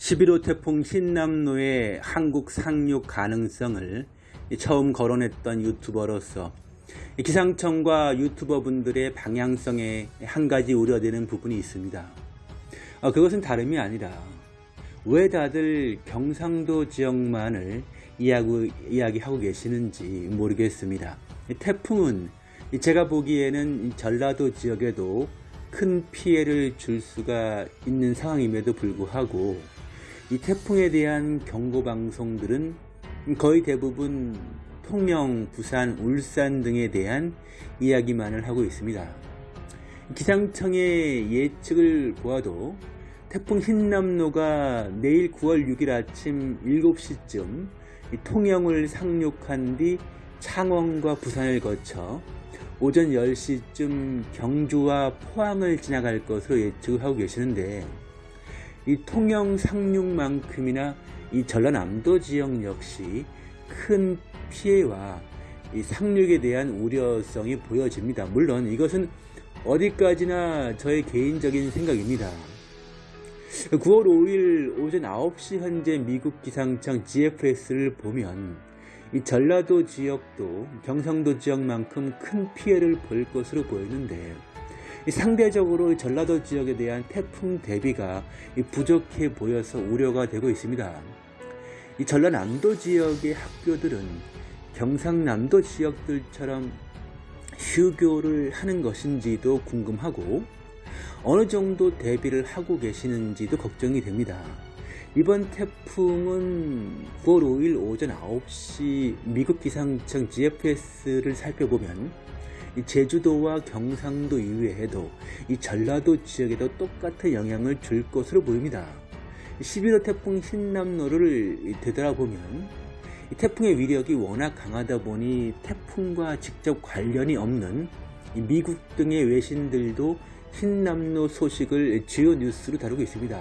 11호 태풍 흰남노의 한국 상륙 가능성을 처음 거론했던 유튜버로서 기상청과 유튜버분들의 방향성에 한 가지 우려되는 부분이 있습니다. 어, 그것은 다름이 아니라 왜 다들 경상도 지역만을 이야기하고 계시는지 모르겠습니다. 태풍은 제가 보기에는 전라도 지역에도 큰 피해를 줄 수가 있는 상황임에도 불구하고 이 태풍에 대한 경고 방송들은 거의 대부분 통영, 부산, 울산 등에 대한 이야기만을 하고 있습니다. 기상청의 예측을 보아도 태풍 흰남노가 내일 9월 6일 아침 7시쯤 통영을 상륙한 뒤 창원과 부산을 거쳐 오전 10시쯤 경주와 포항을 지나갈 것으로 예측을 하고 계시는데 이 통영 상륙만큼이나 이 전라남도 지역 역시 큰 피해와 이 상륙에 대한 우려성이 보여집니다. 물론 이것은 어디까지나 저의 개인적인 생각입니다. 9월 5일 오전 9시 현재 미국 기상청 GFS를 보면 이 전라도 지역도 경상도 지역만큼 큰 피해를 볼 것으로 보이는데 상대적으로 전라도 지역에 대한 태풍 대비가 부족해 보여서 우려가 되고 있습니다. 이 전라남도 지역의 학교들은 경상남도 지역들처럼 휴교를 하는 것인지도 궁금하고 어느 정도 대비를 하고 계시는지도 걱정이 됩니다. 이번 태풍은 9월 5일 오전 9시 미국 기상청 GFS를 살펴보면 제주도와 경상도 이외에도 이 전라도 지역에도 똑같은 영향을 줄 것으로 보입니다. 11호 태풍 흰남노를 되돌아보면 이 태풍의 위력이 워낙 강하다 보니 태풍과 직접 관련이 없는 미국 등의 외신들도 흰남노 소식을 주요 뉴스로 다루고 있습니다.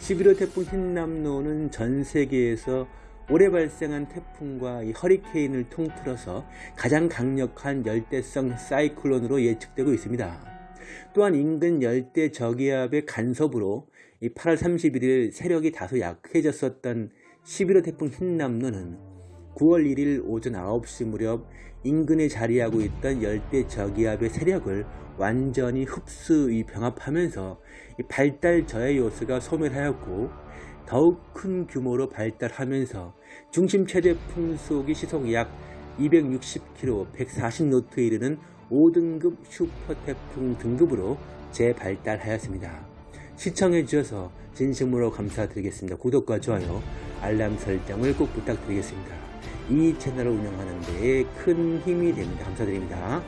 11호 태풍 흰남노는 전 세계에서 올해 발생한 태풍과 허리케인을 통틀어서 가장 강력한 열대성 사이클론으로 예측되고 있습니다. 또한 인근 열대 저기압의 간섭으로 8월 31일 세력이 다소 약해졌었던 11호 태풍 흰남노는 9월 1일 오전 9시 무렵 인근에 자리하고 있던 열대 저기압의 세력을 완전히 흡수 병합하면서 발달 저해 요소가 소멸하였고 더욱 큰 규모로 발달하면서 중심 최대 풍속이 시속 약 260km, 140노트에 이르는 5등급 슈퍼 태풍 등급으로 재발달하였습니다. 시청해 주셔서 진심으로 감사드리겠습니다. 구독과 좋아요, 알람 설정을 꼭 부탁드리겠습니다. 이 채널을 운영하는 데에 큰 힘이 됩니다. 감사드립니다.